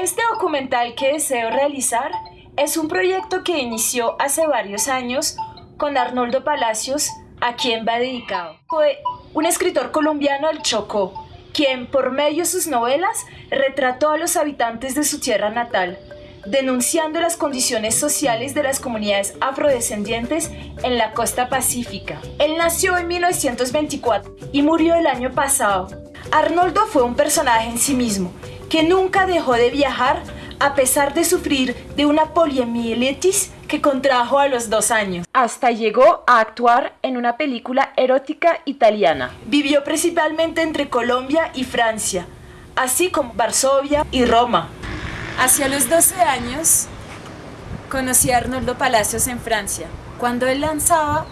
Este documental que deseo realizar es un proyecto que inició hace varios años con Arnoldo Palacios, a quien va dedicado. Fue un escritor colombiano del Chocó, quien por medio de sus novelas retrató a los habitantes de su tierra natal, denunciando las condiciones sociales de las comunidades afrodescendientes en la costa pacífica. Él nació en 1924 y murió el año pasado. Arnoldo fue un personaje en sí mismo, que nunca dejó de viajar a pesar de sufrir de una poliomielitis que contrajo a los dos años. Hasta llegó a actuar en una película erótica italiana. Vivió principalmente entre Colombia y Francia, así como Varsovia y Roma. Hacia los 12 años conocí a Arnoldo Palacios en Francia, cuando él lanzaba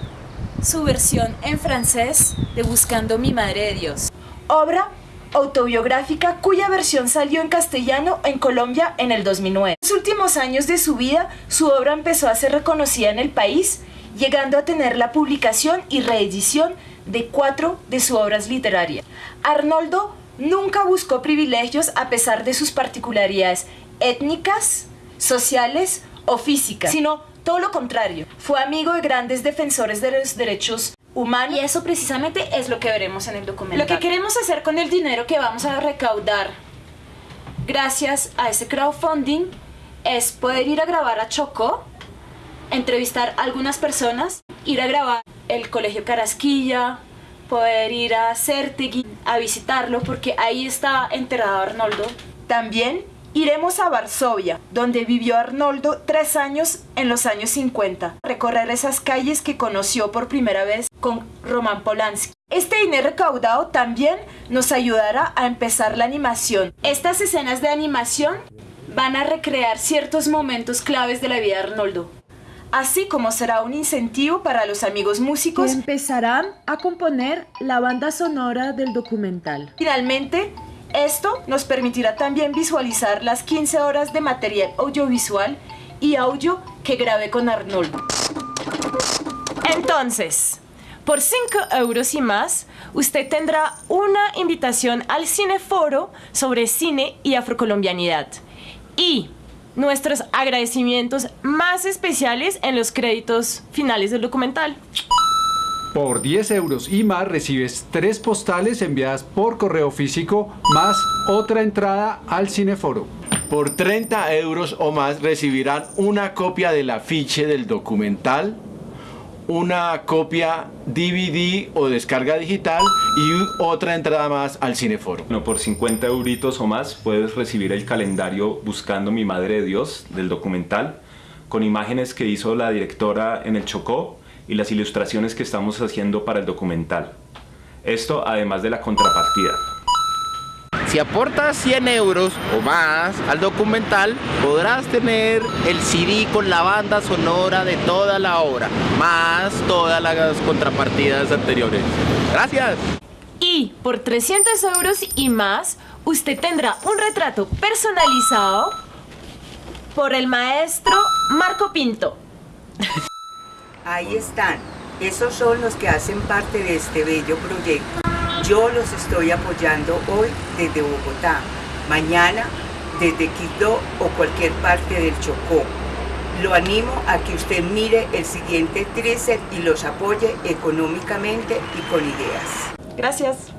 su versión en francés de Buscando mi Madre de Dios. Obra autobiográfica cuya versión salió en castellano en Colombia en el 2009. En los últimos años de su vida, su obra empezó a ser reconocida en el país, llegando a tener la publicación y reedición de cuatro de sus obras literarias. Arnoldo nunca buscó privilegios a pesar de sus particularidades étnicas, sociales o físicas, sino todo lo contrario. Fue amigo de grandes defensores de los derechos humanos. Y eso precisamente es lo que veremos en el documental. Lo que queremos hacer con el dinero que vamos a recaudar gracias a ese crowdfunding es poder ir a grabar a Chocó, entrevistar a algunas personas, ir a grabar el Colegio Carasquilla, poder ir a Certegui a visitarlo porque ahí está enterrado Arnoldo. También Iremos a Varsovia, donde vivió Arnoldo tres años en los años 50, recorrer esas calles que conoció por primera vez con Roman Polanski. Este dinero recaudado también nos ayudará a empezar la animación. Estas escenas de animación van a recrear ciertos momentos claves de la vida de Arnoldo, así como será un incentivo para los amigos músicos que empezarán a componer la banda sonora del documental. Finalmente, esto nos permitirá también visualizar las 15 horas de material audiovisual y audio que grabé con Arnoldo. Entonces, por 5 euros y más, usted tendrá una invitación al Cineforo sobre cine y afrocolombianidad. Y nuestros agradecimientos más especiales en los créditos finales del documental. Por 10 euros y más recibes tres postales enviadas por correo físico más otra entrada al cineforo. Por 30 euros o más recibirán una copia del afiche del documental, una copia DVD o descarga digital y otra entrada más al cineforo. No, por 50 euritos o más puedes recibir el calendario Buscando mi Madre de Dios del documental con imágenes que hizo la directora en el Chocó y las ilustraciones que estamos haciendo para el documental. Esto además de la contrapartida. Si aportas 100 euros o más al documental, podrás tener el CD con la banda sonora de toda la obra, más todas las contrapartidas anteriores. ¡Gracias! Y por 300 euros y más, usted tendrá un retrato personalizado por el maestro Marco Pinto. Ahí están. Esos son los que hacen parte de este bello proyecto. Yo los estoy apoyando hoy desde Bogotá, mañana desde Quito o cualquier parte del Chocó. Lo animo a que usted mire el siguiente tríceps y los apoye económicamente y con ideas. Gracias.